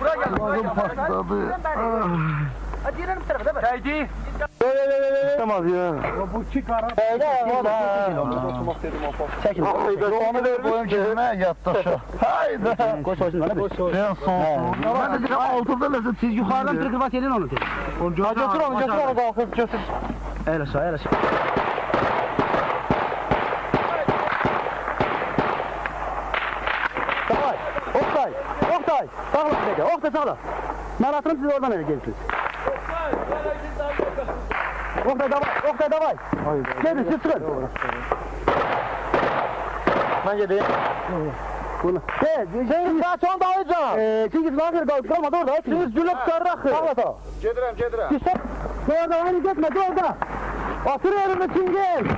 Buraya gel. Buraya gel. patladı. Hadi yürüyelim tarafa değil mi? Haydi. Tamam ya. Bu iki kara. Çekil. Haydi onu ver boyum kesime yattı şu. Haydi. Koş olsun bana bir. Ben son. Ben de dedim altında lezzet siz Yukarıdan tırkır bak elin onu. Onu götür onu götür onu kalkıp götür. El aşağı el aşağı. Oktay. Sağla bir dakika. Oktay sağla. Ben atırım siz oradan ele gelirsiniz. Oktay davay. Oktay davay. Gelin siz çıkın. Ben gideyim. Bunu. He, şey, daha son dağılacağım. Eee, çünkü bakır kalmadı orada. Siz cülüp sarrak. Sağla sağ. Gedirem gedirem. İşte, orada aynı gitme, orada. Otur yerine Çingil.